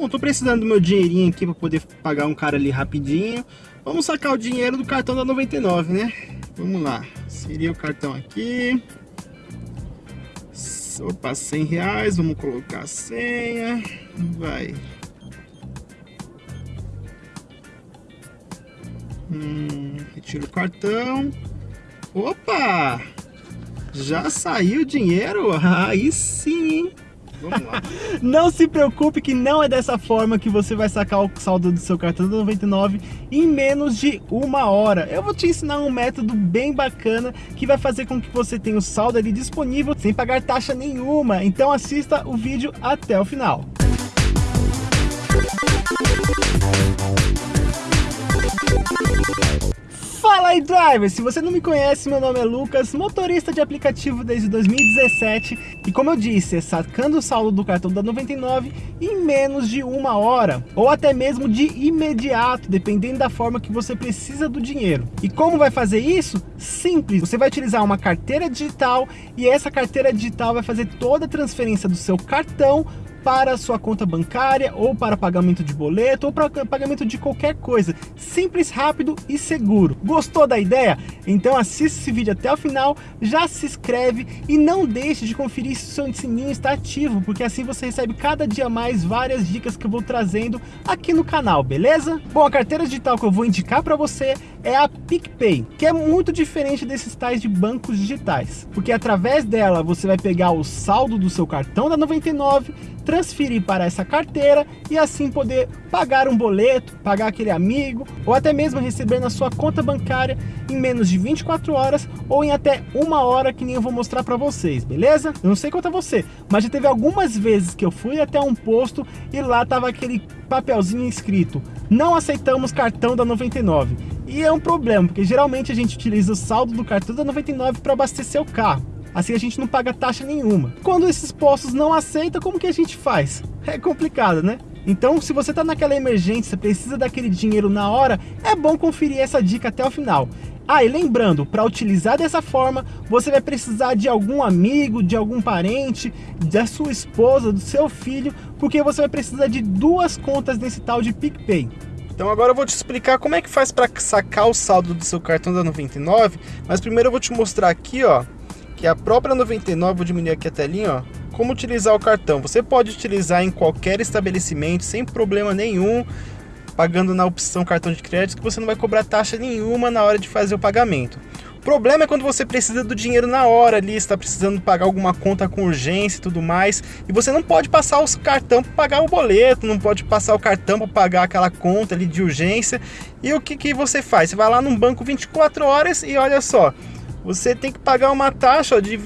Bom, tô precisando do meu dinheirinho aqui para poder pagar um cara ali rapidinho. Vamos sacar o dinheiro do cartão da 99, né? Vamos lá. Seria o cartão aqui. Opa, 100 reais. Vamos colocar a senha. Vai. Hum, retira o cartão. Opa! Já saiu o dinheiro? Aí sim, hein? Não se preocupe que não é dessa forma que você vai sacar o saldo do seu cartão do 99 em menos de uma hora. Eu vou te ensinar um método bem bacana que vai fazer com que você tenha o saldo ali disponível sem pagar taxa nenhuma. Então assista o vídeo até o final. Fala aí driver, se você não me conhece, meu nome é Lucas, motorista de aplicativo desde 2017 e como eu disse, é sacando o saldo do cartão da 99 em menos de uma hora ou até mesmo de imediato, dependendo da forma que você precisa do dinheiro. E como vai fazer isso? Simples, você vai utilizar uma carteira digital e essa carteira digital vai fazer toda a transferência do seu cartão para sua conta bancária ou para pagamento de boleto ou para pagamento de qualquer coisa. Simples, rápido e seguro. Gostou da ideia? Então assista esse vídeo até o final, já se inscreve e não deixe de conferir se o sininho está ativo, porque assim você recebe cada dia mais várias dicas que eu vou trazendo aqui no canal, beleza? Bom, a carteira digital que eu vou indicar para você é a PicPay, que é muito diferente desses tais de bancos digitais, porque através dela você vai pegar o saldo do seu cartão da 99 transferir para essa carteira e assim poder pagar um boleto, pagar aquele amigo ou até mesmo receber na sua conta bancária em menos de 24 horas ou em até uma hora que nem eu vou mostrar para vocês, beleza? Eu não sei quanto a você, mas já teve algumas vezes que eu fui até um posto e lá tava aquele papelzinho escrito não aceitamos cartão da 99 e é um problema, porque geralmente a gente utiliza o saldo do cartão da 99 para abastecer o carro. Assim a gente não paga taxa nenhuma. Quando esses postos não aceitam, como que a gente faz? É complicado, né? Então, se você está naquela emergência, precisa daquele dinheiro na hora, é bom conferir essa dica até o final. Ah, e lembrando, para utilizar dessa forma, você vai precisar de algum amigo, de algum parente, da sua esposa, do seu filho, porque você vai precisar de duas contas desse tal de PicPay. Então agora eu vou te explicar como é que faz para sacar o saldo do seu cartão da 99, mas primeiro eu vou te mostrar aqui, ó, que a própria 99, vou diminuir aqui a telinha, ó, como utilizar o cartão. Você pode utilizar em qualquer estabelecimento sem problema nenhum, pagando na opção cartão de crédito, que você não vai cobrar taxa nenhuma na hora de fazer o pagamento. Problema é quando você precisa do dinheiro na hora ali, está precisando pagar alguma conta com urgência e tudo mais, e você não pode passar o cartão para pagar o boleto, não pode passar o cartão para pagar aquela conta ali de urgência. E o que, que você faz? Você vai lá num banco 24 horas e olha só, você tem que pagar uma taxa de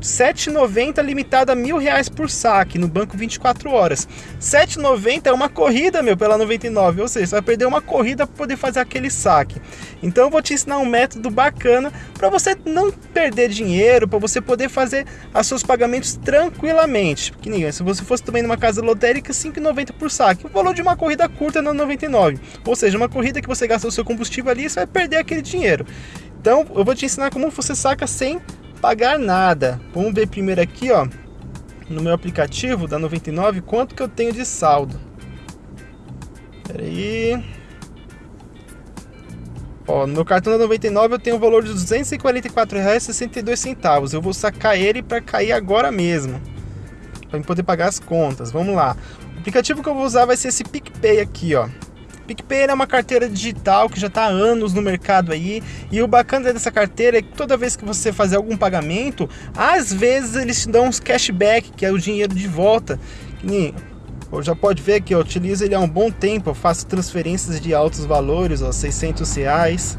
7,90 limitada a mil reais por saque no banco 24 horas. 7,90 é uma corrida, meu, pela 99, ou seja, você vai perder uma corrida para poder fazer aquele saque. Então eu vou te ensinar um método bacana para você não perder dinheiro, para você poder fazer os seus pagamentos tranquilamente. Que nem se você fosse também numa casa lotérica, 5,90 por saque. O valor de uma corrida curta na 99. Ou seja, uma corrida que você gasta o seu combustível ali, você vai perder aquele dinheiro. Então eu vou te ensinar como você saca sem pagar nada. Vamos ver primeiro aqui, ó, no meu aplicativo da 99, quanto que eu tenho de saldo. Espera aí. Ó, no meu cartão da 99 eu tenho o valor de R$ 244,62. Eu vou sacar ele para cair agora mesmo. Para poder pagar as contas. Vamos lá. O aplicativo que eu vou usar vai ser esse PicPay aqui, ó. PicPay é uma carteira digital que já está há anos no mercado aí. E o bacana dessa carteira é que toda vez que você fazer algum pagamento, às vezes eles te dão uns cashback, que é o dinheiro de volta. Que já pode ver que eu utilizo ele há um bom tempo. Eu faço transferências de altos valores, ó, 600 reais.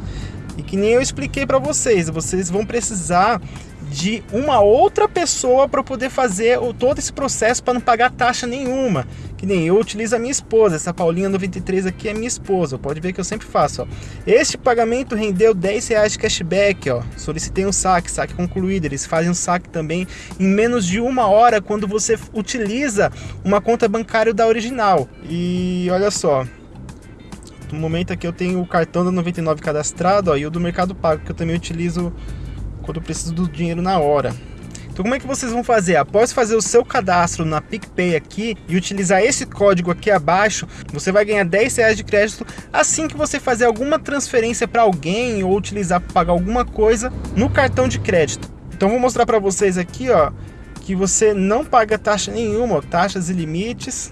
E que nem eu expliquei para vocês, vocês vão precisar de uma outra pessoa para poder fazer todo esse processo para não pagar taxa nenhuma. Que nem eu utilizo a minha esposa, essa Paulinha 93 aqui é minha esposa, pode ver que eu sempre faço. Ó. Este pagamento rendeu 10 reais de cashback, ó. solicitei um saque, saque concluído, eles fazem um saque também em menos de uma hora quando você utiliza uma conta bancária da original. E olha só, no momento aqui eu tenho o cartão da 99 cadastrado ó, e o do Mercado Pago, que eu também utilizo quando eu preciso do dinheiro na hora. Então como é que vocês vão fazer? Após fazer o seu cadastro na PicPay aqui e utilizar esse código aqui abaixo, você vai ganhar 10 reais de crédito assim que você fazer alguma transferência para alguém ou utilizar para pagar alguma coisa no cartão de crédito. Então vou mostrar para vocês aqui, ó, que você não paga taxa nenhuma, ó, taxas e limites.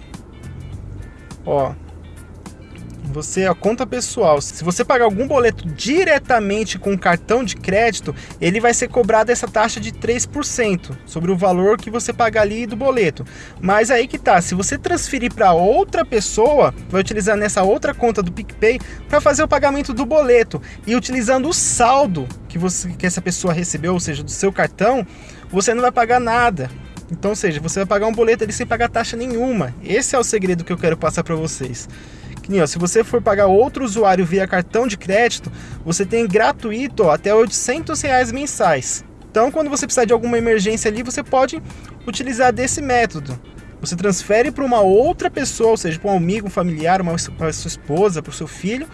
Ó, você a conta pessoal. Se você pagar algum boleto diretamente com cartão de crédito, ele vai ser cobrado essa taxa de 3% sobre o valor que você pagar ali do boleto. Mas aí que tá, se você transferir para outra pessoa, vai utilizar nessa outra conta do PicPay para fazer o pagamento do boleto e utilizando o saldo que você que essa pessoa recebeu, ou seja, do seu cartão, você não vai pagar nada. Então, ou seja, você vai pagar um boleto ali sem pagar taxa nenhuma. Esse é o segredo que eu quero passar para vocês. Ó, se você for pagar outro usuário via cartão de crédito, você tem gratuito ó, até 800 reais mensais. Então, quando você precisar de alguma emergência ali, você pode utilizar desse método. Você transfere para uma outra pessoa, ou seja, para um amigo, um familiar, para sua esposa, para o seu filho,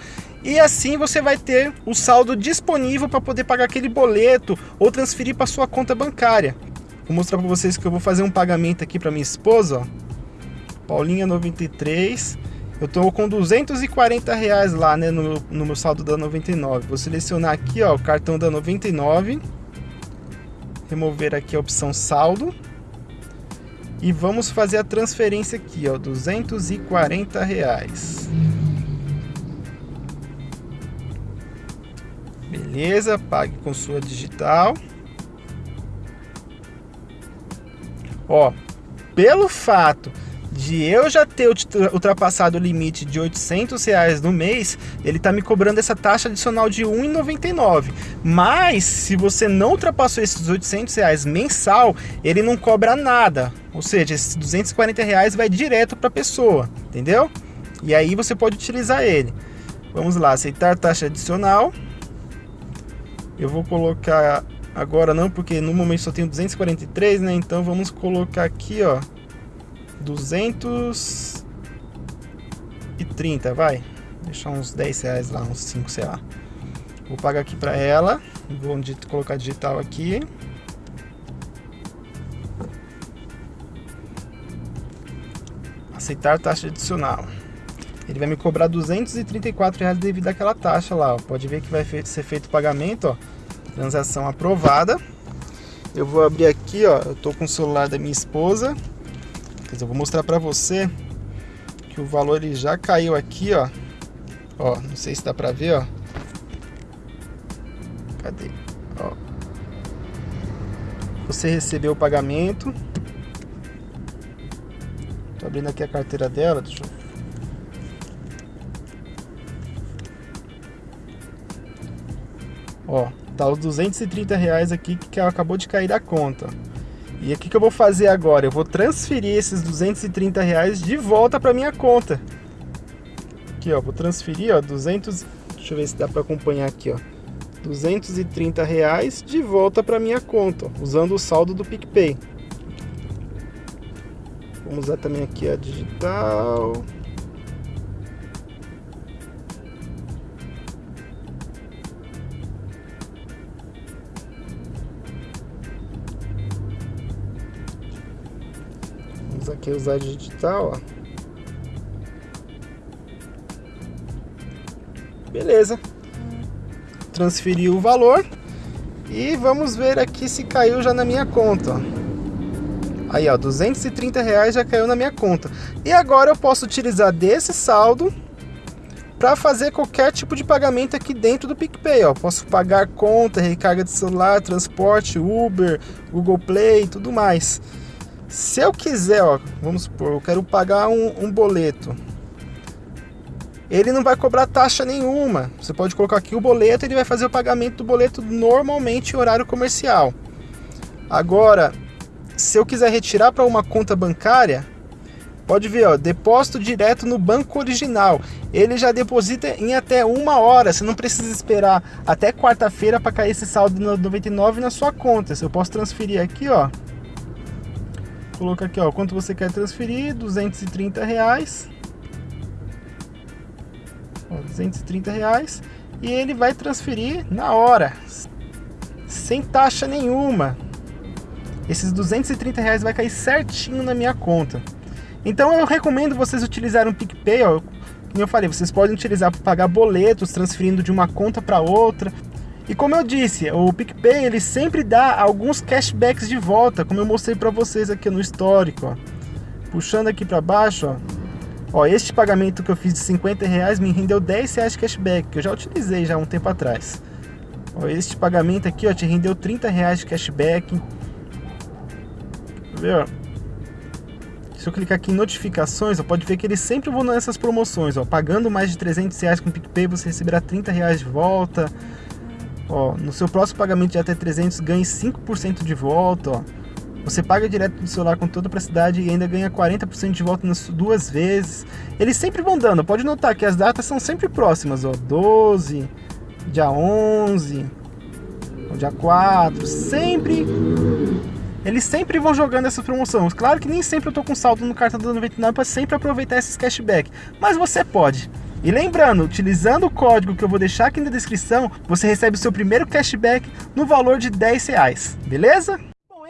e assim você vai ter o saldo disponível para poder pagar aquele boleto ou transferir para sua conta bancária. Vou mostrar para vocês que eu vou fazer um pagamento aqui para minha esposa, ó. Paulinha 93 eu estou com 240 reais lá, né, no, no meu saldo da 99. Vou selecionar aqui, ó, o cartão da 99. Remover aqui a opção saldo. E vamos fazer a transferência aqui, ó, 240 reais. Beleza, pague com sua digital. Ó, pelo fato de eu já ter ultrapassado o limite de 800 reais no mês, ele está me cobrando essa taxa adicional de 1,99. Mas se você não ultrapassou esses 800 reais mensal, ele não cobra nada. Ou seja, esses 240 reais vai direto para a pessoa, entendeu? E aí você pode utilizar ele. Vamos lá, aceitar taxa adicional. Eu vou colocar agora não, porque no momento só tenho 243, né? Então vamos colocar aqui, ó, 230, vai. Deixar uns 10 reais lá, uns 5, sei lá. Vou pagar aqui para ela. Vou colocar digital aqui. Aceitar taxa adicional. Ele vai me cobrar 234 reais devido àquela taxa lá. Ó. Pode ver que vai ser feito o pagamento, ó. Transação aprovada. Eu vou abrir aqui, ó. Eu tô com o celular da minha esposa. Quer dizer, eu vou mostrar para você que o valor ele já caiu aqui, ó. Ó, não sei se dá para ver, ó. Cadê? Ó. Você recebeu o pagamento. Tô abrindo aqui a carteira dela, deixa eu Ó, tá os 230 reais aqui que acabou de cair da conta. E o que eu vou fazer agora? Eu vou transferir esses 230 reais de volta para minha conta. Aqui, ó, vou transferir, ó, 200... Deixa eu ver se dá para acompanhar aqui, ó. 230 reais de volta para minha conta, ó, usando o saldo do PicPay. Vamos usar também aqui a digital. Vamos aqui usar digital, ó. Beleza. Transferi o valor. E vamos ver aqui se caiu já na minha conta, ó. Aí, ó, 230 reais já caiu na minha conta. E agora eu posso utilizar desse saldo para fazer qualquer tipo de pagamento aqui dentro do PicPay, ó. Posso pagar conta, recarga de celular, transporte, Uber, Google Play, tudo mais. Se eu quiser, ó, vamos supor, eu quero pagar um, um boleto. Ele não vai cobrar taxa nenhuma. Você pode colocar aqui o boleto, ele vai fazer o pagamento do boleto normalmente em horário comercial. Agora, se eu quiser retirar para uma conta bancária, pode ver, ó, depósito direto no banco original. Ele já deposita em até uma hora. Você não precisa esperar até quarta-feira para cair esse saldo no 99 na sua conta. Eu posso transferir aqui, ó colocar aqui, ó, quanto você quer transferir, 230 reais. Ó, 230 reais. E ele vai transferir na hora, sem taxa nenhuma. esses 230 reais vai cair certinho na minha conta. Então eu recomendo vocês utilizarem o PicPay, ó, como eu falei, vocês podem utilizar para pagar boletos, transferindo de uma conta para outra. E como eu disse, o PicPay ele sempre dá alguns cashbacks de volta, como eu mostrei para vocês aqui no histórico. Ó. Puxando aqui para baixo, ó. ó, este pagamento que eu fiz de 50 reais me rendeu 10 reais cashback, que eu já utilizei já um tempo atrás. Ó, este pagamento aqui ó, te rendeu 30 reais de cashback. Viu? Se eu clicar aqui em notificações, ó, pode ver que eles sempre vão nessas promoções. Ó, pagando mais de 300 reais com o PicPay, você receberá 30 reais de volta. Ó, no seu próximo pagamento de até 300, ganhe 5% de volta. Ó. Você paga direto do celular com toda a praticidade e ainda ganha 40% de volta nas duas vezes. Eles sempre vão dando. Pode notar que as datas são sempre próximas. Ó, 12, dia 11, dia 4. Sempre eles sempre vão jogando essas promoções. Claro que nem sempre eu tô com saldo no cartão da 99 para sempre aproveitar esses cashback, mas você pode. E lembrando, utilizando o código que eu vou deixar aqui na descrição, você recebe o seu primeiro cashback no valor de 10 reais, beleza?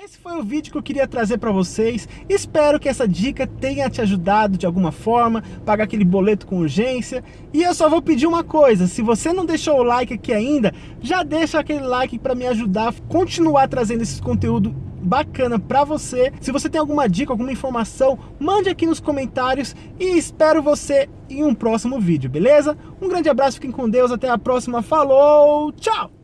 Esse foi o vídeo que eu queria trazer para vocês. Espero que essa dica tenha te ajudado de alguma forma, pagar aquele boleto com urgência. E eu só vou pedir uma coisa, se você não deixou o like aqui ainda, já deixa aquele like para me ajudar a continuar trazendo esse conteúdo bacana para você. Se você tem alguma dica, alguma informação, mande aqui nos comentários e espero você em um próximo vídeo, beleza? Um grande abraço, fiquem com Deus, até a próxima, falou, tchau!